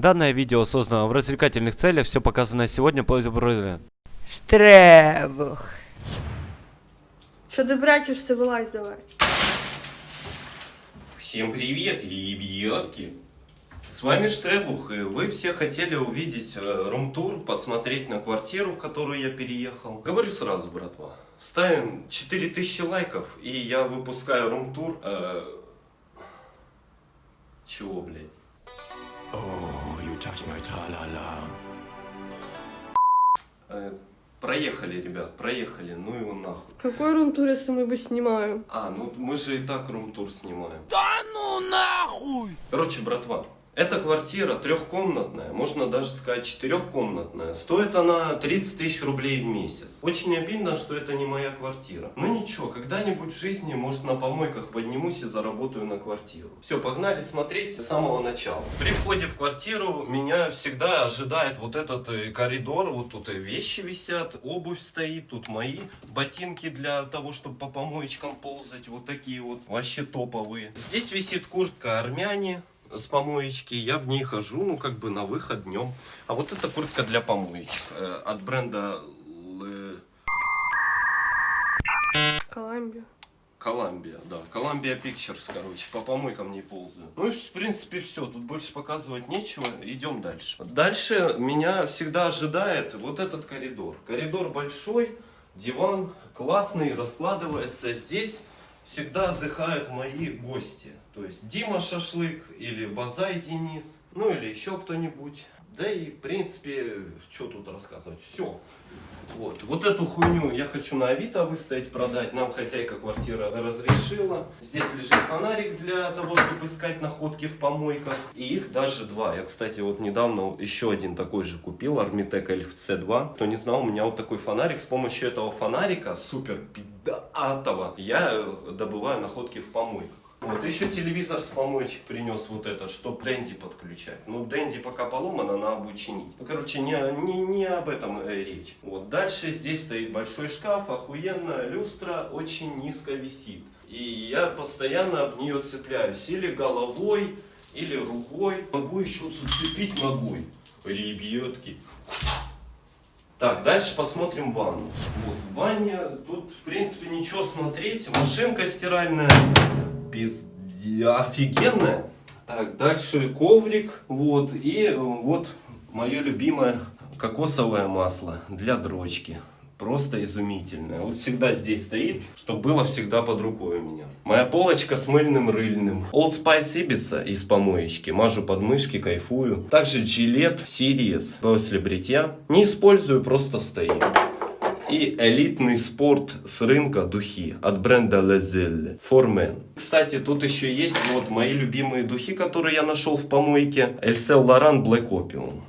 Данное видео создано в развлекательных целях, все показанное сегодня по Штребух. Що ти брячешся, вилазь давай. Всем привет, ребятки! С вами Штребух, и вы все хотели увидеть э, рум-тур, посмотреть на квартиру, в которую я переехал. Говорю сразу, братва, ставим 4000 лайков, и я выпускаю рум-тур. э, Чего, блядь? Э, Проехали, ребят, проехали, ну его нахуй. Какой рум-тур, если мы бы снимаем? А, ну мы же и так рум-тур снимаем. Да ну нахуй! Короче, братва, эта квартира трехкомнатная, можно даже сказать четырехкомнатная. Стоит она 30 тысяч рублей в месяц. Очень обидно, что это не моя квартира. Ну ничего, когда-нибудь в жизни, может, на помойках поднимусь и заработаю на квартиру. Все, погнали смотреть с самого начала. При входе в квартиру меня всегда ожидает вот этот э, коридор. Вот тут и вещи висят, обувь стоит, тут мои ботинки для того, чтобы по помоечкам ползать. Вот такие вот, вообще топовые. Здесь висит куртка армяне с помоечки, я в ней хожу, ну, как бы на выход днем. А вот эта куртка для помоечек э, от бренда Коламбия. Columbia, да. Columbia Pictures, короче, по помойкам не ползаю. Ну, в принципе, все. Тут больше показывать нечего. Идем дальше. Дальше меня всегда ожидает вот этот коридор. Коридор большой, диван классный, раскладывается. Здесь всегда отдыхают мои гости. То есть Дима Шашлык или Базай Денис, ну или еще кто-нибудь. Да и, в принципе, что тут рассказывать? Все. Вот. вот эту хуйню я хочу на Авито выставить, продать. Нам хозяйка квартиры разрешила. Здесь лежит фонарик для того, чтобы искать находки в помойках. И их даже два. Я, кстати, вот недавно еще один такой же купил. Armitec Elf C2. Кто не знал, у меня вот такой фонарик. С помощью этого фонарика, супер пидатого, я добываю находки в помойках. Вот, еще телевизор с помоечек принес вот это, чтобы Дэнди подключать. Ну, Дэнди пока поломана, надо бы чинить. Ну, короче, не, не, не об этом э, речь. Вот, дальше здесь стоит большой шкаф, охуенно, люстра очень низко висит. И я постоянно об нее цепляюсь, или головой, или рукой. Могу еще зацепить ногой. Ребятки. Так, дальше посмотрим ванну. Вот, в ванне тут, в принципе, ничего смотреть. Машинка стиральная, пизде, офигенная. Так, дальше коврик, вот, и э, вот мое любимое кокосовое масло для дрочки. Просто изумительное. Вот всегда здесь стоит, чтобы было всегда под рукой у меня. Моя полочка с мыльным рыльным. Old Spice Ibiza из помоечки. Мажу подмышки, кайфую. Также Gillette Series после бритья. Не использую, просто стоит. И элитный спорт с рынка духи от бренда Lezelle For Men. Кстати, тут еще есть вот мои любимые духи, которые я нашел в помойке. Эльсел Лоран Black Opium.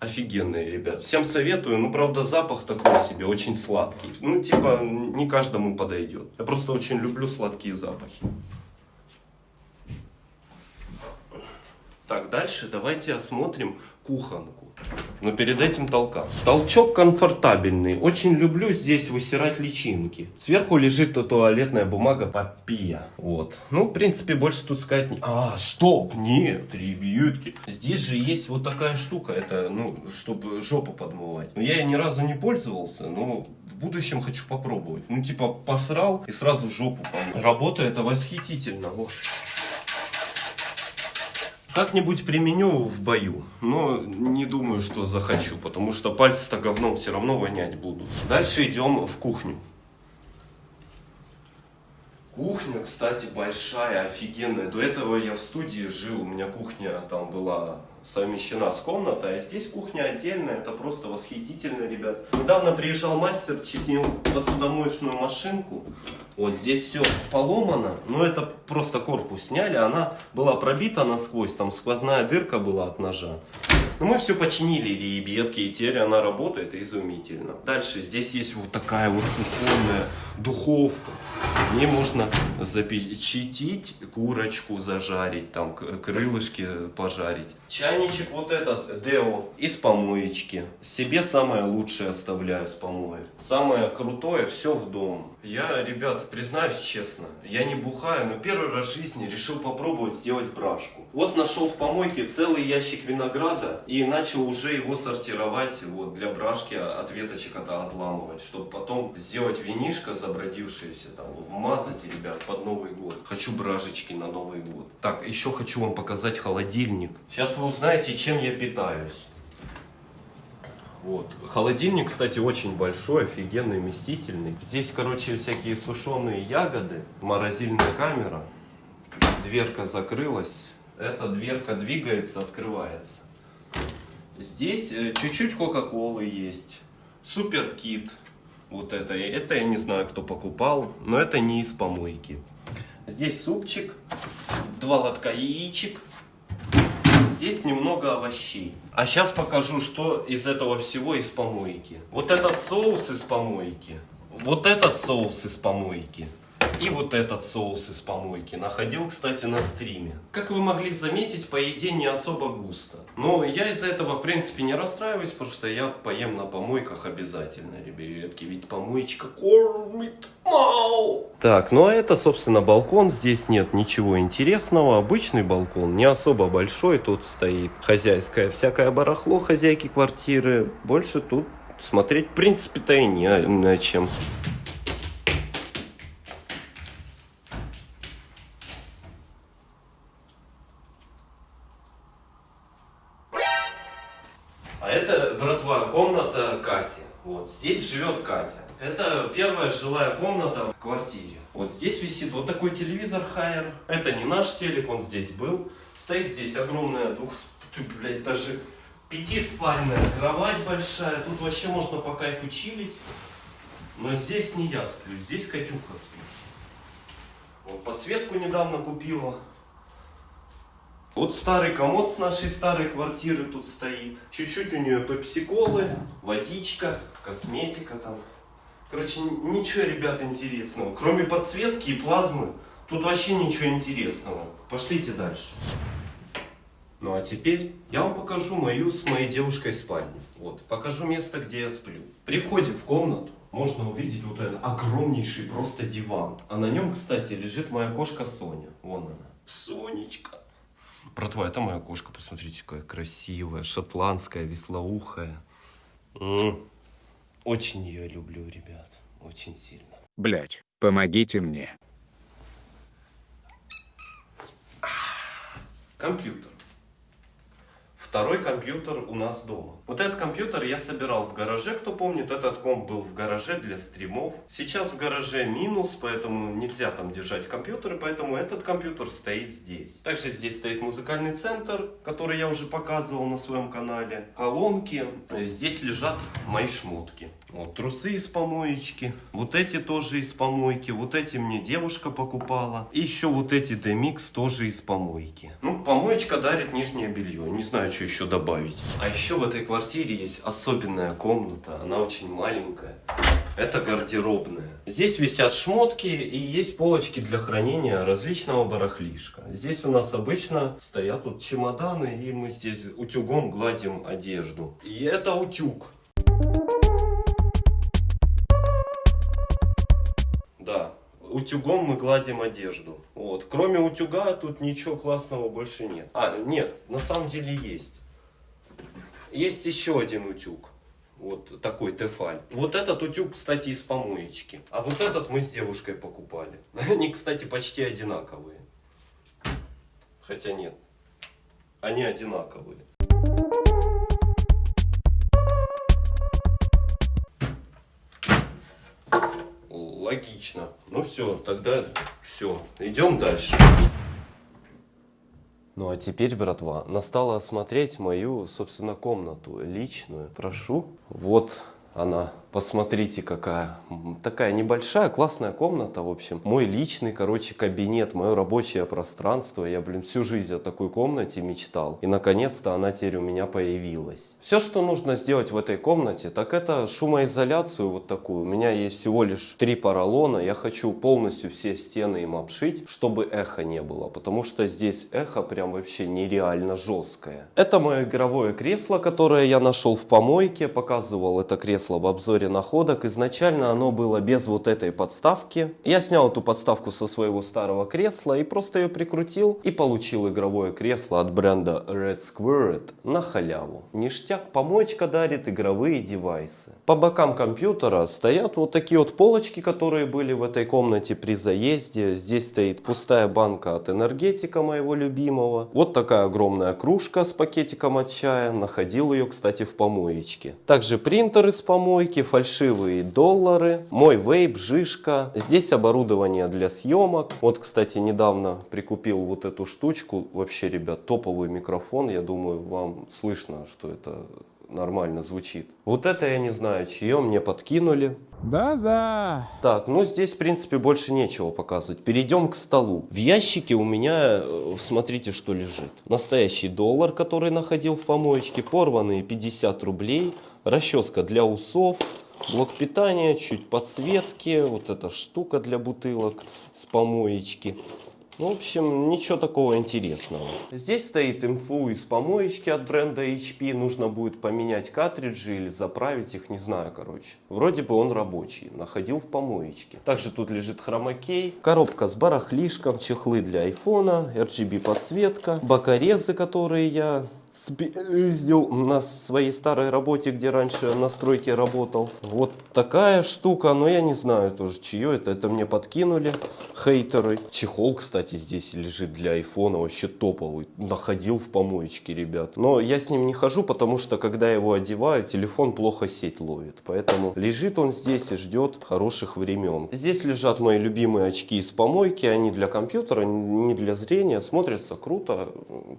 Офигенные, ребят. Всем советую. Ну, правда, запах такой себе, очень сладкий. Ну, типа, не каждому подойдет. Я просто очень люблю сладкие запахи. Так, дальше давайте осмотрим кухонку. Но перед этим толка. Толчок комфортабельный. Очень люблю здесь высирать личинки. Сверху лежит туалетная бумага папия. Вот. Ну, в принципе, больше тут сказать не... А, стоп, нет, ребятки. Здесь же есть вот такая штука. Это, ну, чтобы жопу подмывать. Я ни разу не пользовался, но в будущем хочу попробовать. Ну, типа, посрал и сразу жопу помыл. Работа это восхитительно. Вот. Как-нибудь применю в бою, но не думаю, что захочу, потому что пальцы-то говном все равно вонять будут. Дальше идем в кухню. Кухня, кстати, большая, офигенная. До этого я в студии жил, у меня кухня там была совмещена с комнатой, а здесь кухня отдельная, это просто восхитительно, ребят. Недавно приезжал мастер, чинил посудомоечную машинку. Вот здесь все поломано, но это просто корпус сняли, она была пробита насквозь, там сквозная дырка была от ножа. Но мы все починили, ребятки, и теперь она работает изумительно. Дальше здесь есть вот такая вот кухонная духовка. В ней можно запечатить курочку, зажарить, там крылышки пожарить. Чайничек вот этот, Део, из помоечки. Себе самое лучшее оставляю с помоек. Самое крутое, все в дом. Я, ребят, признаюсь честно, я не бухаю, но первый раз в жизни решил попробовать сделать брашку. Вот нашел в помойке целый ящик винограда и начал уже его сортировать вот, для брашки от веточек это отламывать, чтобы потом сделать винишко забродившееся, там, вмазать, ребят, под Новый год. Хочу бражечки на Новый год. Так, еще хочу вам показать холодильник. Сейчас вы узнаете, чем я питаюсь. Вот. Холодильник, кстати, очень большой, офигенный, вместительный. Здесь, короче, всякие сушеные ягоды, морозильная камера. Дверка закрылась. Эта дверка двигается, открывается. Здесь э, чуть-чуть Кока-Колы есть. Супер кит. Вот это. Это я не знаю, кто покупал, но это не из помойки. Здесь супчик, два лотка яичек, Здесь немного овощей. А сейчас покажу, что из этого всего из помойки. Вот этот соус из помойки. Вот этот соус из помойки. И вот этот соус из помойки. Находил, кстати, на стриме. Как вы могли заметить, по еде не особо густо. Но я из-за этого, в принципе, не расстраиваюсь, потому что я поем на помойках обязательно, ребятки. Ведь помоечка кормит. Мау! Так, ну а это, собственно, балкон. Здесь нет ничего интересного. Обычный балкон, не особо большой. Тут стоит хозяйское всякое барахло хозяйки квартиры. Больше тут смотреть, в принципе-то и не на чем. Это, братва, комната Кати. Вот здесь живет Катя. Это первая жилая комната в квартире. Вот здесь висит вот такой телевизор Хайер. Это не наш телек, он здесь был. Стоит здесь огромная двух, блядь, даже пятиспальная кровать большая. Тут вообще можно по кайфу чилить. Но здесь не я сплю, здесь Катюха спит. Вот подсветку недавно купила. Вот старый комод с нашей старой квартиры тут стоит. Чуть-чуть у нее пепсиколы, водичка, косметика там. Короче, ничего, ребята, интересного. Кроме подсветки и плазмы, тут вообще ничего интересного. Пошлите дальше. Ну а теперь я вам покажу мою с моей девушкой спальню. Вот, покажу место, где я сплю. При входе в комнату можно увидеть вот этот огромнейший просто диван. А на нем, кстати, лежит моя кошка Соня. Вон она. Сонечка. Братва, это моя кошка, посмотрите, какая красивая, шотландская, веслоухая. Очень ее люблю, ребят, очень сильно. Блять, помогите мне. Компьютер. Второй компьютер у нас дома. Вот этот компьютер я собирал в гараже, кто помнит, этот комп был в гараже для стримов. Сейчас в гараже минус, поэтому нельзя там держать компьютеры, поэтому этот компьютер стоит здесь. Также здесь стоит музыкальный центр, который я уже показывал на своем канале. Колонки. Здесь лежат мои шмотки. Вот трусы из помоечки. Вот эти тоже из помойки. Вот эти мне девушка покупала. И еще вот эти DMX тоже из помойки. Ну, помоечка дарит нижнее белье. Не знаю, что еще добавить. А еще в этой квартире есть особенная комната. Она очень маленькая. Это гардеробная. Здесь висят шмотки и есть полочки для хранения различного барахлишка. Здесь у нас обычно стоят вот чемоданы, и мы здесь утюгом гладим одежду. И это утюг. Утюгом мы гладим одежду. Вот. Кроме утюга тут ничего классного больше нет. А, нет, на самом деле есть. Есть еще один утюг. Вот такой тефаль. Вот этот утюг, кстати, из помоечки. А вот этот мы с девушкой покупали. Они, кстати, почти одинаковые. Хотя нет. Они одинаковые. Логично. Ну все, тогда все. Идем дальше. Ну а теперь, братва, настало осмотреть мою, собственно, комнату личную. Прошу. Вот она. Посмотрите, какая. Такая небольшая, классная комната, в общем. Мой личный, короче, кабинет, мое рабочее пространство. Я, блин, всю жизнь о такой комнате мечтал. И, наконец-то, она теперь у меня появилась. Все, что нужно сделать в этой комнате, так это шумоизоляцию вот такую. У меня есть всего лишь три поролона. Я хочу полностью все стены им обшить, чтобы эхо не было. Потому что здесь эхо прям вообще нереально жесткое. Это мое игровое кресло, которое я нашел в помойке. Показывал это кресло в обзоре обзоре находок. Изначально оно было без вот этой подставки. Я снял эту подставку со своего старого кресла и просто ее прикрутил и получил игровое кресло от бренда Red Squared на халяву. Ништяк, помоечка дарит игровые девайсы. По бокам компьютера стоят вот такие вот полочки, которые были в этой комнате при заезде. Здесь стоит пустая банка от энергетика моего любимого. Вот такая огромная кружка с пакетиком от чая. Находил ее, кстати, в помоечке. Также принтер из помойки, фальшивые доллары, мой вейп, жишка. Здесь оборудование для съемок. Вот, кстати, недавно прикупил вот эту штучку. Вообще, ребят, топовый микрофон. Я думаю, вам слышно, что это нормально звучит. Вот это я не знаю, чье мне подкинули. Да-да. Так, ну здесь, в принципе, больше нечего показывать. Перейдем к столу. В ящике у меня, э, смотрите, что лежит. Настоящий доллар, который находил в помоечке, порванные 50 рублей, расческа для усов, блок питания, чуть подсветки, вот эта штука для бутылок с помоечки. Ну, в общем, ничего такого интересного. Здесь стоит инфу из помоечки от бренда HP. Нужно будет поменять картриджи или заправить их, не знаю, короче. Вроде бы он рабочий, находил в помоечке. Также тут лежит хромакей, коробка с барахлишком, чехлы для айфона, RGB подсветка, бокорезы, которые я спиздил на своей старой работе, где раньше на стройке работал. Вот такая штука, но я не знаю тоже, чье это. Это мне подкинули хейтеры. Чехол, кстати, здесь лежит для айфона, вообще топовый. Находил в помоечке, ребят. Но я с ним не хожу, потому что, когда его одеваю, телефон плохо сеть ловит. Поэтому лежит он здесь и ждет хороших времен. Здесь лежат мои любимые очки из помойки. Они для компьютера, не для зрения. Смотрятся круто.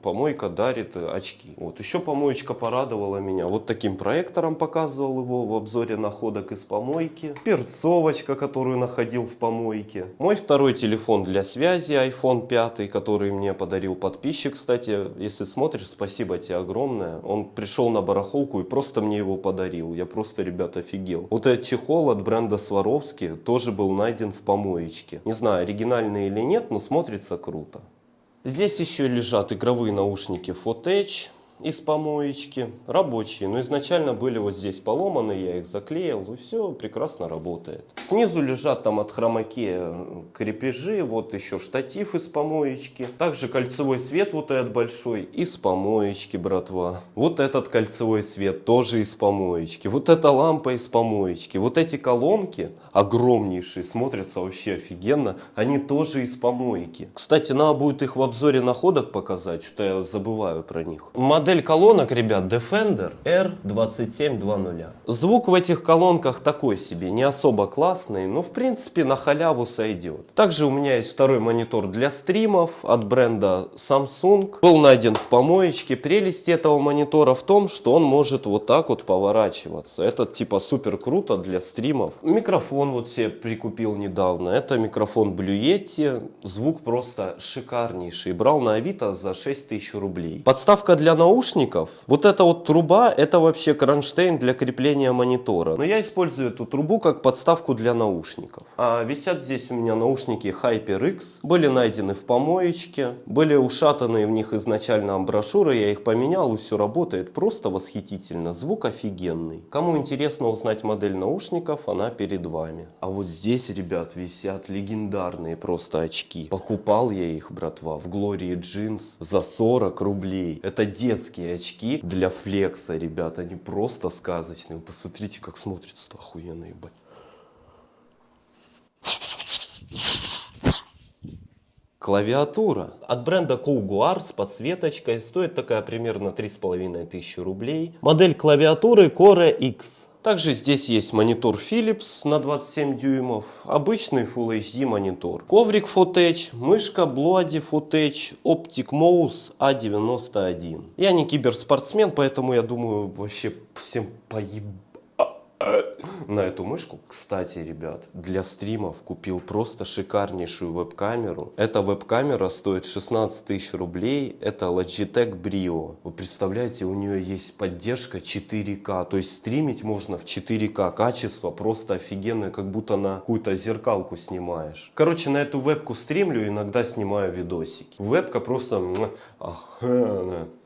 Помойка дарит очки очки. Вот. Еще помоечка порадовала меня. Вот таким проектором показывал его в обзоре находок из помойки. Перцовочка, которую находил в помойке. Мой второй телефон для связи, iPhone 5, который мне подарил подписчик. Кстати, если смотришь, спасибо тебе огромное. Он пришел на барахолку и просто мне его подарил. Я просто, ребят, офигел. Вот этот чехол от бренда Сваровски тоже был найден в помоечке. Не знаю, оригинальный или нет, но смотрится круто. Здесь еще лежат игровые наушники Fotech из помоечки, рабочие, но изначально были вот здесь поломаны, я их заклеил, и все прекрасно работает. Снизу лежат там от хромаке крепежи, вот еще штатив из помоечки, также кольцевой свет вот этот большой из помоечки, братва. Вот этот кольцевой свет тоже из помоечки, вот эта лампа из помоечки, вот эти колонки огромнейшие, смотрятся вообще офигенно, они тоже из помойки. Кстати, надо будет их в обзоре находок показать, что я забываю про них. Модель колонок, ребят, Defender R2720. Звук в этих колонках такой себе, не особо классный, но в принципе на халяву сойдет. Также у меня есть второй монитор для стримов от бренда Samsung. Был найден в помоечке. Прелесть этого монитора в том, что он может вот так вот поворачиваться. Это типа супер круто для стримов. Микрофон вот себе прикупил недавно. Это микрофон Blue Yeti. Звук просто шикарнейший. Брал на Авито за 6000 рублей. Подставка для наушников наушников, вот эта вот труба, это вообще кронштейн для крепления монитора. Но я использую эту трубу как подставку для наушников. А висят здесь у меня наушники HyperX. Были найдены в помоечке, были ушатаны в них изначально брошюры, я их поменял и все работает просто восхитительно. Звук офигенный. Кому интересно узнать модель наушников, она перед вами. А вот здесь, ребят, висят легендарные просто очки. Покупал я их, братва, в Glory Jeans за 40 рублей. Это детские детские очки для флекса, ребят. Они просто сказочные. Посмотрите, как смотрится охуенно, ебать. Клавиатура от бренда Couguar с подсветочкой. Стоит такая примерно 3500 рублей. Модель клавиатуры Core X. Также здесь есть монитор Philips на 27 дюймов, обычный Full HD монитор, коврик Fotech, мышка Bloody Fotech, Optic Mouse A91. Я не киберспортсмен, поэтому я думаю вообще всем поебать на эту мышку. Кстати, ребят, для стримов купил просто шикарнейшую веб-камеру. Эта веб-камера стоит 16 тысяч рублей. Это Logitech Brio. Вы представляете, у нее есть поддержка 4К. То есть стримить можно в 4К. Качество просто офигенное, как будто на какую-то зеркалку снимаешь. Короче, на эту вебку стримлю, иногда снимаю видосики. Вебка просто...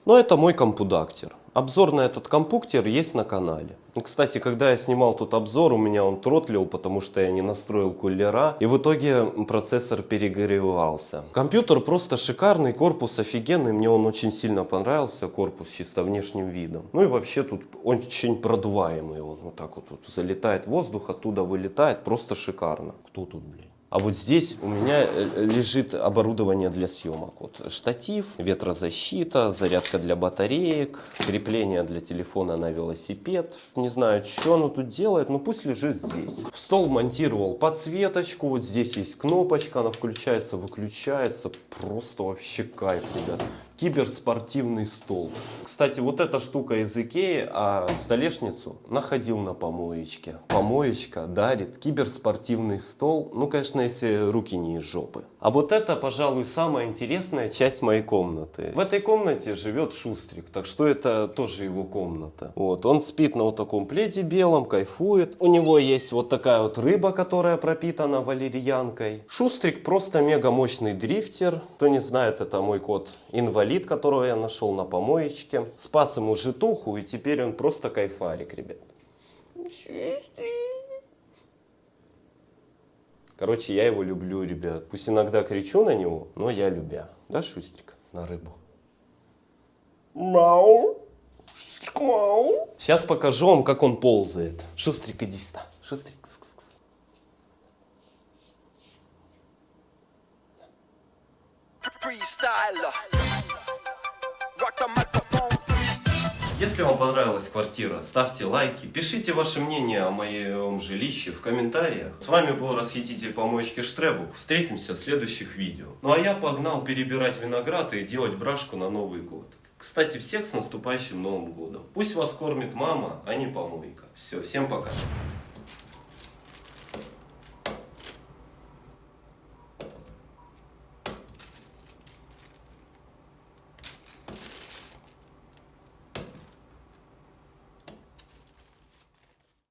Но это мой компудактер. Обзор на этот компьютер есть на канале. Кстати, когда я снимал тут обзор, у меня он тротлил, потому что я не настроил кулера, и в итоге процессор перегревался. Компьютер просто шикарный, корпус офигенный, мне он очень сильно понравился, корпус чисто внешним видом. Ну и вообще тут очень продуваемый он, вот так вот, вот залетает воздух, оттуда вылетает, просто шикарно. Кто тут, блядь? А вот здесь у меня э, лежит оборудование для съемок. Вот штатив, ветрозащита, зарядка для батареек, крепление для телефона на велосипед. Не знаю, что оно тут делает, но пусть лежит здесь. В стол монтировал подсветочку, вот здесь есть кнопочка, она включается, выключается. Просто вообще кайф, ребят. Киберспортивный стол. Кстати, вот эта штука из Икеи, а столешницу находил на помоечке. Помоечка дарит киберспортивный стол. Ну, конечно, если руки не из жопы. А вот это, пожалуй, самая интересная часть моей комнаты. В этой комнате живет Шустрик, так что это тоже его комната. Вот, он спит на вот таком пледе белом, кайфует. У него есть вот такая вот рыба, которая пропитана валерьянкой. Шустрик просто мега мощный дрифтер. Кто не знает, это мой кот инвалид, которого я нашел на помоечке. Спас ему житуху, и теперь он просто кайфарик, ребят. Короче, я его люблю, ребят. Пусть иногда кричу на него, но я любя. Да, Шустрик? На рыбу. Мау. Шустрик, мау. Сейчас покажу вам, как он ползает. Шустрик, иди сюда. Шустрик. кс, кс, кс. freestyler. Rock the microphone. Если вам понравилась квартира, ставьте лайки, пишите ваше мнение о моем жилище в комментариях. С вами был расхититель помоечки Штребух. Встретимся в следующих видео. Ну а я погнал перебирать виноград и делать брашку на Новый год. Кстати, всех с наступающим Новым годом. Пусть вас кормит мама, а не помойка. Все, всем пока.